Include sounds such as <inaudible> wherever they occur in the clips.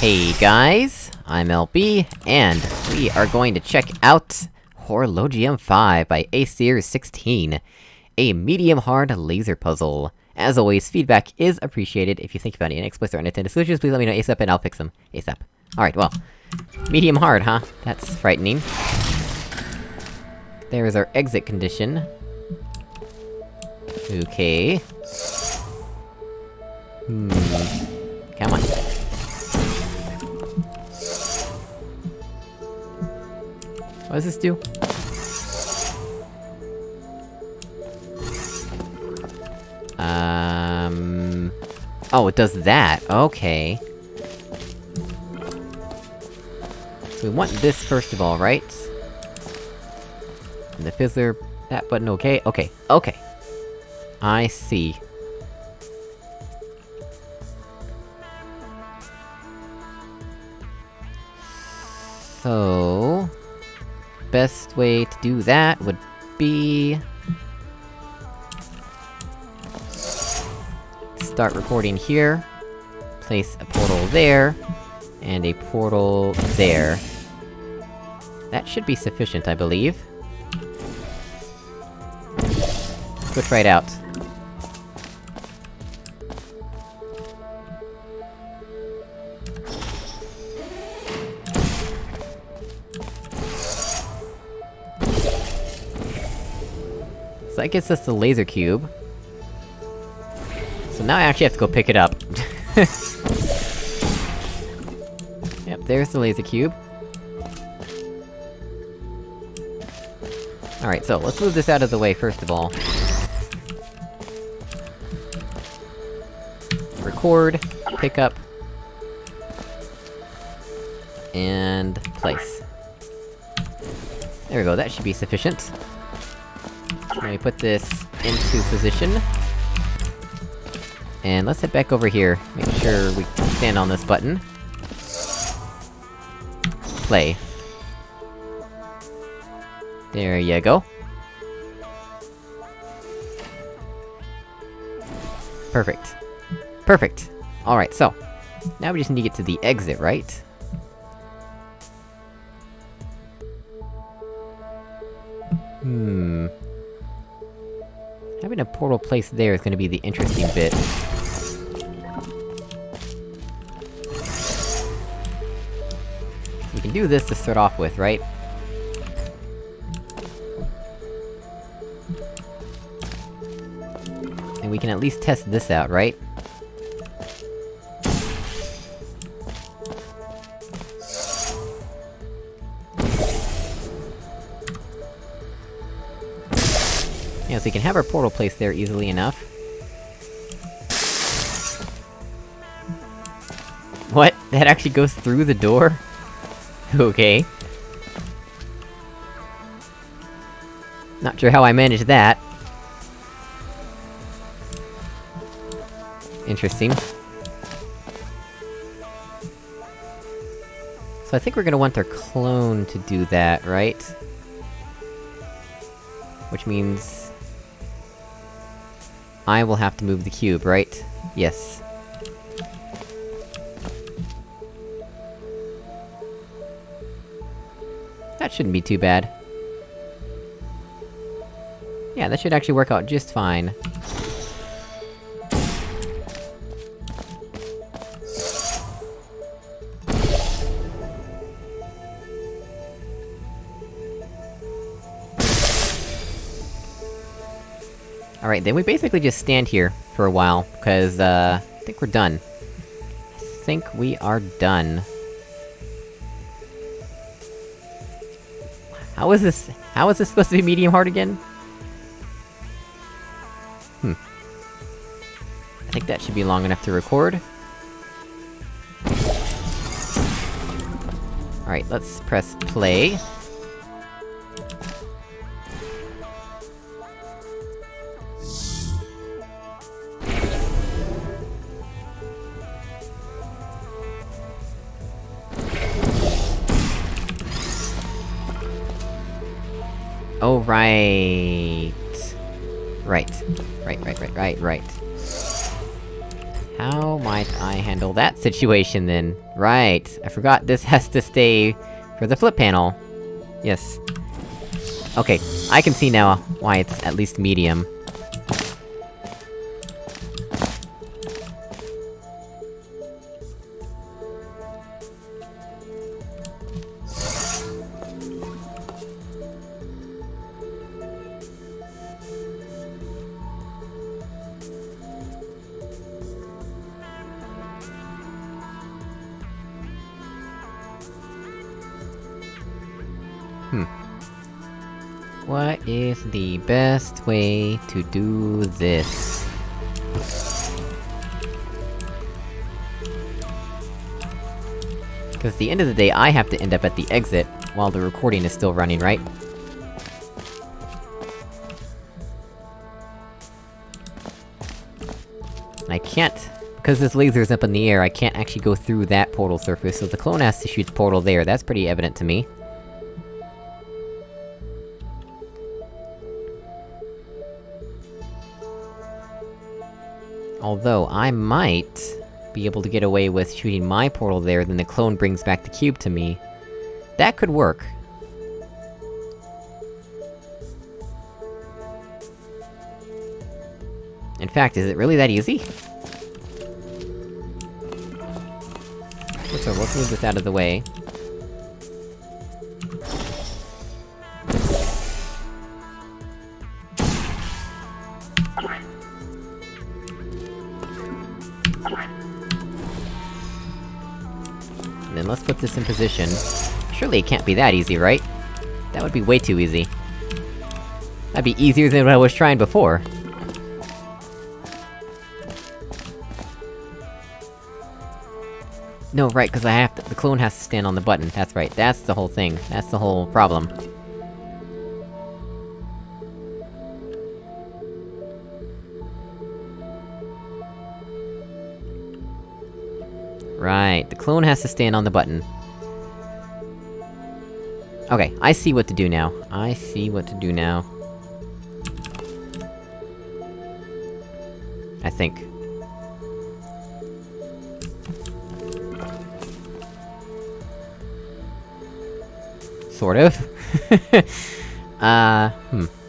Hey guys, I'm LB, and we are going to check out Horologium 5 by Acer16, a medium-hard laser puzzle. As always, feedback is appreciated. If you think about any explicit or unintended solutions, please let me know ASAP and I'll fix them. ASAP. Alright, well. Medium-hard, huh? That's frightening. There is our exit condition. Okay. Hmm. Come on. Does this do? Um... Oh, it does that, okay. So we want this first of all, right? And the fizzler... that button okay? Okay, okay. I see. So... Best way to do that would be... Start recording here. Place a portal there. And a portal there. That should be sufficient, I believe. Switch right out. That gets us the laser cube. So now I actually have to go pick it up. <laughs> yep, there's the laser cube. Alright, so let's move this out of the way first of all. Record, pick up... And... place. There we go, that should be sufficient. Let me put this into position. And let's head back over here, make sure we stand on this button. Play. There you go. Perfect. Perfect! Alright, so... Now we just need to get to the exit, right? Hmm... Having a portal placed there is gonna be the interesting bit. We can do this to start off with, right? And we can at least test this out, right? So we can have our portal placed there easily enough. What? That actually goes through the door? <laughs> okay. Not sure how I managed that. Interesting. So I think we're gonna want our clone to do that, right? Which means... I will have to move the cube, right? Yes. That shouldn't be too bad. Yeah, that should actually work out just fine. Alright, then we basically just stand here for a while, because, uh... I think we're done. I think we are done. How is this- how is this supposed to be medium hard again? Hmm. I think that should be long enough to record. Alright, let's press play. Right... Right. Right, right, right, right, right. How might I handle that situation, then? Right, I forgot this <laughs> has to stay for the flip panel. Yes. Okay, I can see now why it's at least medium. Hmm. What is the best way to do this? Because at the end of the day, I have to end up at the exit, while the recording is still running, right? I can't... Because this laser is up in the air, I can't actually go through that portal surface, so the clone has to shoot the portal there, that's pretty evident to me. Although, I might... be able to get away with shooting my portal there, then the clone brings back the cube to me. That could work. In fact, is it really that easy? So, let's move this out of the way. This in position. Surely it can't be that easy, right? That would be way too easy. That'd be easier than what I was trying before. No, right, cause I have to- the clone has to stand on the button, that's right, that's the whole thing, that's the whole problem. Right, the clone has to stand on the button. Okay, I see what to do now. I see what to do now. I think. Sort of. <laughs> uh, hmm.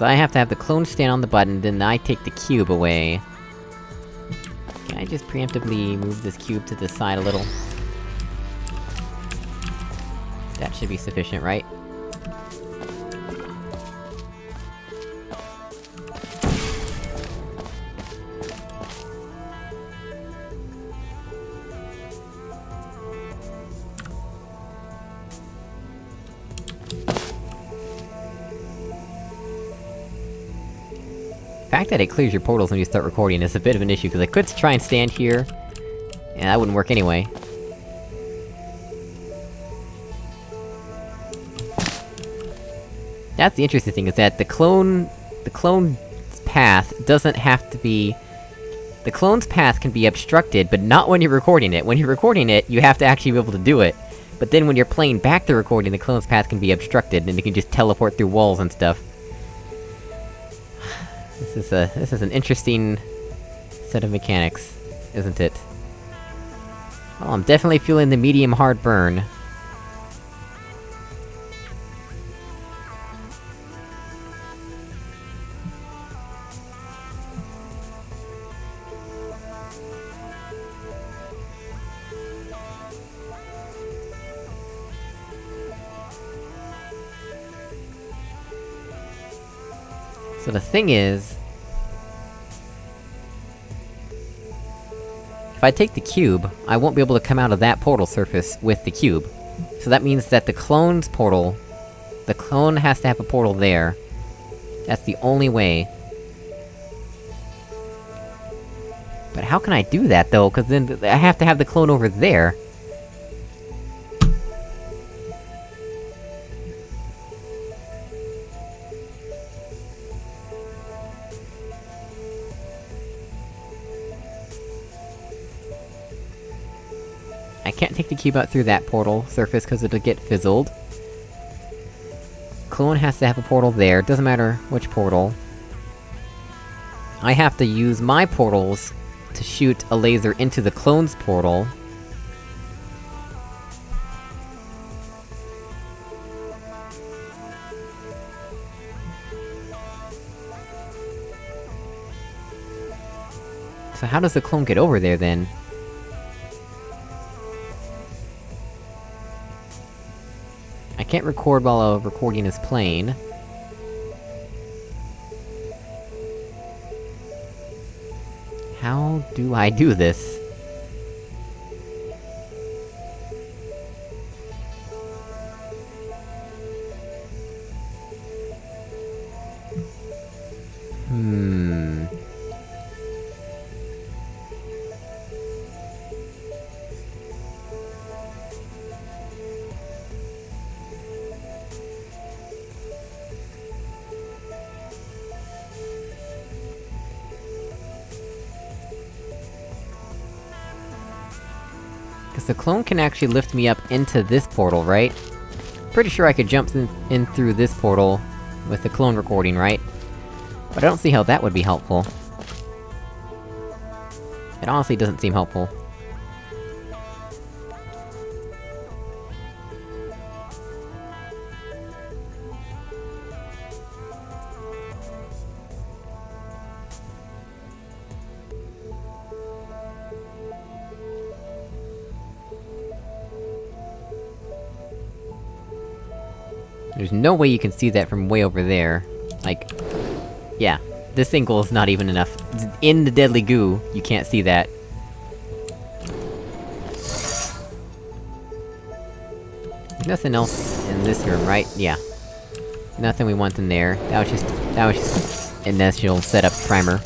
Cause I have to have the clone stand on the button, then I take the cube away. Can I just preemptively move this cube to the side a little? That should be sufficient, right? Fact that it clears your portals when you start recording is a bit of an issue, because I could try and stand here... and that wouldn't work anyway. That's the interesting thing, is that the clone... the clone's path doesn't have to be... The clone's path can be obstructed, but not when you're recording it. When you're recording it, you have to actually be able to do it. But then when you're playing back the recording, the clone's path can be obstructed, and it can just teleport through walls and stuff. This is a- this is an interesting... set of mechanics, isn't it? Well, I'm definitely feeling the medium hard burn. So the thing is... If I take the cube, I won't be able to come out of that portal surface with the cube. So that means that the clone's portal... The clone has to have a portal there. That's the only way. But how can I do that, though? Cause then I have to have the clone over there. Can't take the cube out through that portal surface, cause it'll get fizzled. clone has to have a portal there, doesn't matter which portal. I have to use my portals to shoot a laser into the clone's portal. So how does the clone get over there, then? Can't record while a recording is playing. How do I do this? Cause the clone can actually lift me up into this portal, right? Pretty sure I could jump in, in through this portal with the clone recording, right? But I don't see how that would be helpful. It honestly doesn't seem helpful. There's no way you can see that from way over there. Like... Yeah. This angle is not even enough. In the deadly goo, you can't see that. Nothing else in this room, right? Yeah. Nothing we want in there. That was just- that was just... initial setup primer.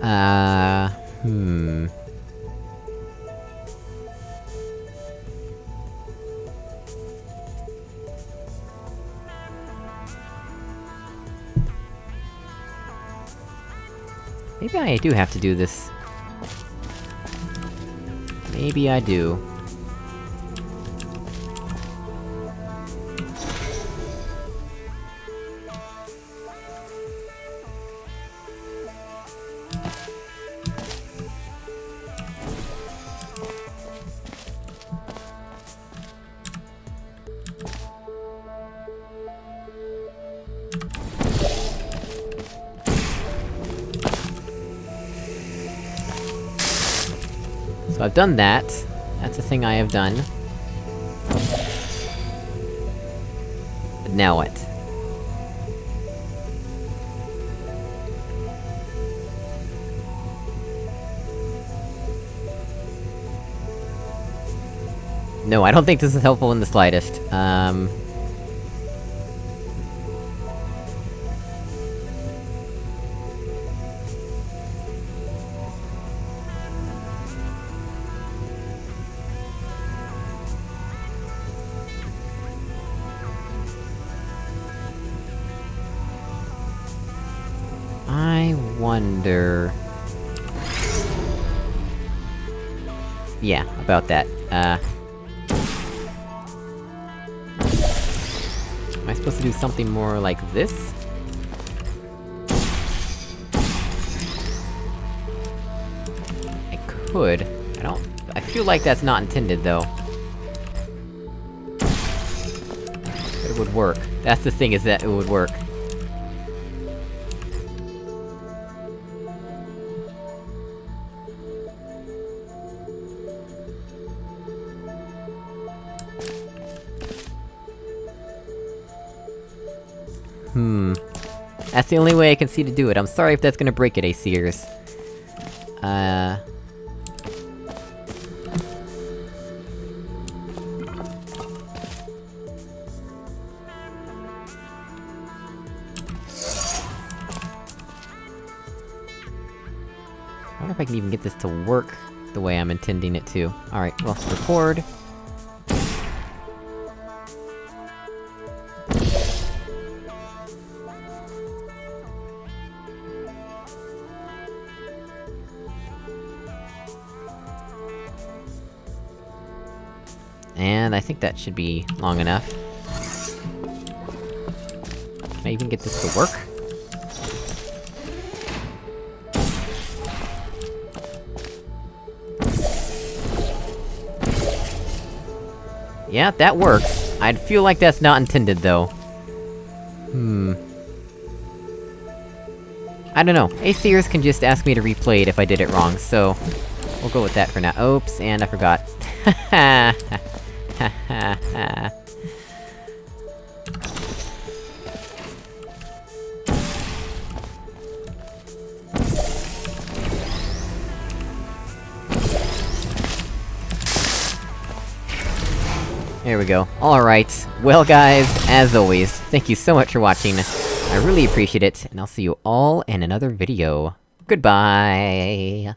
Uh... Hmm... Maybe I do have to do this. Maybe I do. I've done that. That's a thing I have done. But now what? No, I don't think this is helpful in the slightest. Um... I wonder... Yeah, about that. Uh... Am I supposed to do something more like this? I could. I don't... I feel like that's not intended, though. But it would work. That's the thing, is that it would work. That's the only way I can see to do it. I'm sorry if that's gonna break it, Aseers. Uh... I wonder if I can even get this to work the way I'm intending it to. Alright, well, record. I think that should be long enough. Can I even get this to work? Yeah, that works. I'd feel like that's not intended, though. Hmm... I don't know. Aseers can just ask me to replay it if I did it wrong, so... We'll go with that for now. Oops, and I forgot. <laughs> <laughs> There we go. Alright, well guys, as always, thank you so much for watching. I really appreciate it, and I'll see you all in another video. Goodbye!